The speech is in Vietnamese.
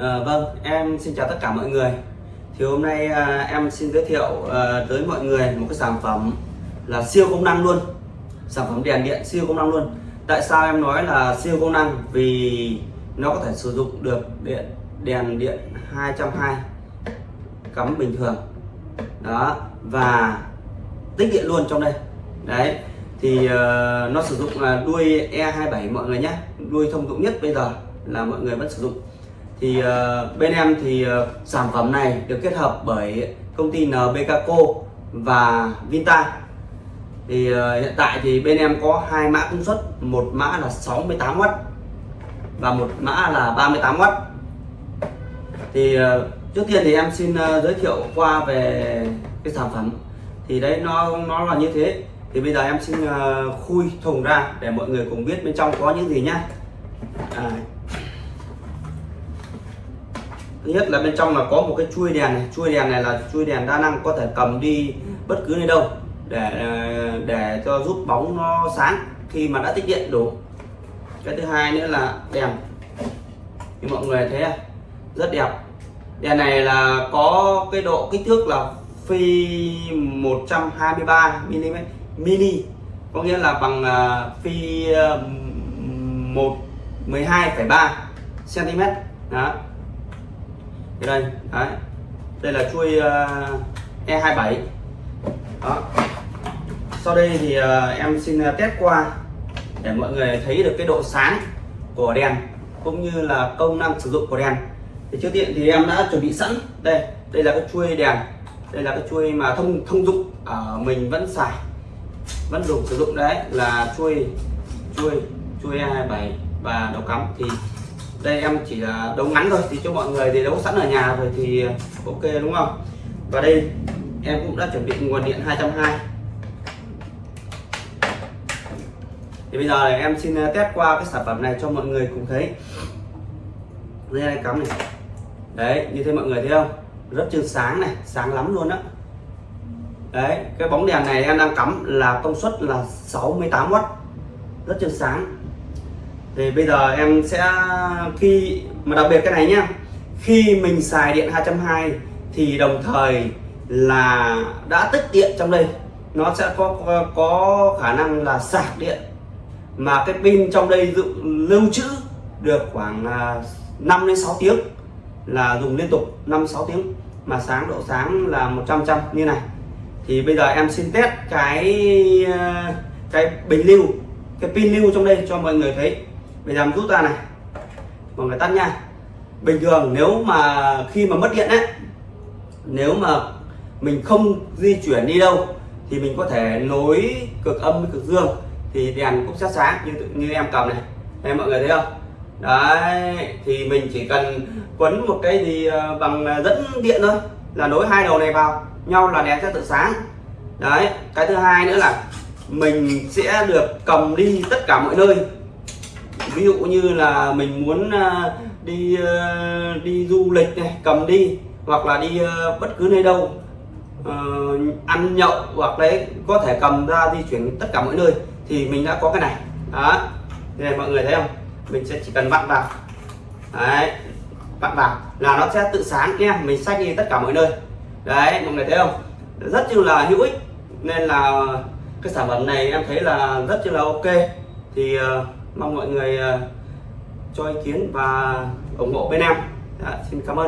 À, vâng, em xin chào tất cả mọi người. Thì hôm nay à, em xin giới thiệu à, tới mọi người một cái sản phẩm là siêu công năng luôn. Sản phẩm đèn điện siêu công năng luôn. Tại sao em nói là siêu công năng? Vì nó có thể sử dụng được điện đèn điện 220 cắm bình thường. Đó, và tích điện luôn trong đây. Đấy. Thì uh, nó sử dụng là đuôi E27 mọi người nhé. Đuôi thông dụng nhất bây giờ là mọi người vẫn sử dụng thì uh, bên em thì uh, sản phẩm này được kết hợp bởi công ty NBKco và Vinta. Thì uh, hiện tại thì bên em có hai mã công suất một mã là 68W và một mã là 38W thì uh, trước tiên thì em xin uh, giới thiệu qua về cái sản phẩm. Thì đấy nó nó là như thế. Thì bây giờ em xin uh, khui thùng ra để mọi người cùng biết bên trong có những gì nhá. À, thứ nhất là bên trong là có một cái chuôi đèn này. Chuôi đèn này là chuôi đèn đa năng có thể cầm đi bất cứ nơi đâu để để cho giúp bóng nó sáng khi mà đã tích điện đủ. Cái thứ hai nữa là đèn. Như mọi người thấy à, rất đẹp. Đèn này là có cái độ kích thước là phi 123 mm mini. Có nghĩa là bằng à, phi 1 12,3 cm đó cái đây đấy. Đây là chuôi ờ, uh, E27 đó. Sau đây thì uh, em xin ờ, test qua để mọi người thấy được cái độ sáng của đèn cũng như là công năng sử dụng của đèn. Thì trước tiên thì em đã chuẩn bị sẵn. Đây đây là cái chuôi đèn. Đây là cái chuôi mà thông thông dụng ở mình vẫn xài vẫn dùng sử dụng. Đấy là chuôi chuôi chuôi E27 và đầu cắm. Thì đây, em chỉ là đấu ngắn thôi, thì cho mọi người thì đấu sẵn ở nhà rồi thì ờ, ok đúng không? Và đây, em cũng đã chuẩn bị nguồn điện 220 thì bây giờ này, em xin ờ, test qua cái sản phẩm này cho mọi người cùng thấy. Đây này, cắm này. Đấy, như thế mọi người thấy không? Rất chân sáng này, sáng lắm luôn á. Đấy, cái bóng đèn này em đang cắm là công suất là 68W rất chân sáng thì bây giờ em sẽ khi mà đặc biệt cái này nhá. Khi mình xài điện 220 thì đồng thời là đã tích điện trong đây. Nó sẽ có có khả năng là sạc điện. Mà cái pin trong đây dự, lưu trữ được khoảng à, 5 đến 6 tiếng là dùng liên tục 5 6 tiếng. Mà sáng độ sáng là 100 trăm như này. Thì bây giờ em xin test cái à, cái bình lưu cái pin lưu trong đây cho mọi người thấy bây giờ rút ra này. Mọi người tắt nha. Bình thường nếu mà khi mà mất điện ấy, nếu mà mình không di chuyển đi đâu, thì mình có thể nối cực âm với cực dương, thì đèn cũng sẽ sáng như như em cầm này. Em mọi người thấy không? Đấy, thì mình chỉ cần quấn một cái gì ờ, bằng dẫn điện thôi, là nối hai đầu này vào, nhau là đèn sẽ tự sáng. Đấy, cái thứ hai nữa là mình sẽ được cầm đi tất cả mọi nơi ví dụ như là mình muốn à, đi ờ, đi du lịch này cầm đi hoặc là đi ờ, bất cứ nơi đâu uh, ăn nhậu hoặc đấy có thể cầm ra di chuyển tất cả mọi nơi thì mình đã có cái này. Đó. Này mọi người thấy không? Mình sẽ chỉ cần vặn vào. Đấy. Vặn vào là nó sẽ tự sáng nha mình xách đi tất cả mọi nơi. Đấy mọi người thấy không? Rất như là hữu ích. Nên là cái sản phẩm này em thấy là rất là ok. Thì uh, mong mọi người ờ, cho ý kiến và ủng hộ bên em. Đã, xin cảm ơn.